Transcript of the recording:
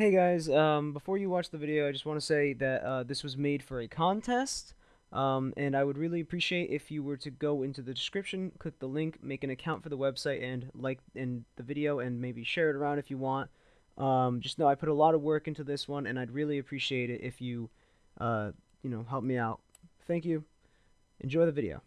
Hey guys, um, before you watch the video, I just want to say that uh, this was made for a contest, um, and I would really appreciate if you were to go into the description, click the link, make an account for the website, and like in the video, and maybe share it around if you want. Um, just know I put a lot of work into this one, and I'd really appreciate it if you, uh, you know, help me out. Thank you. Enjoy the video.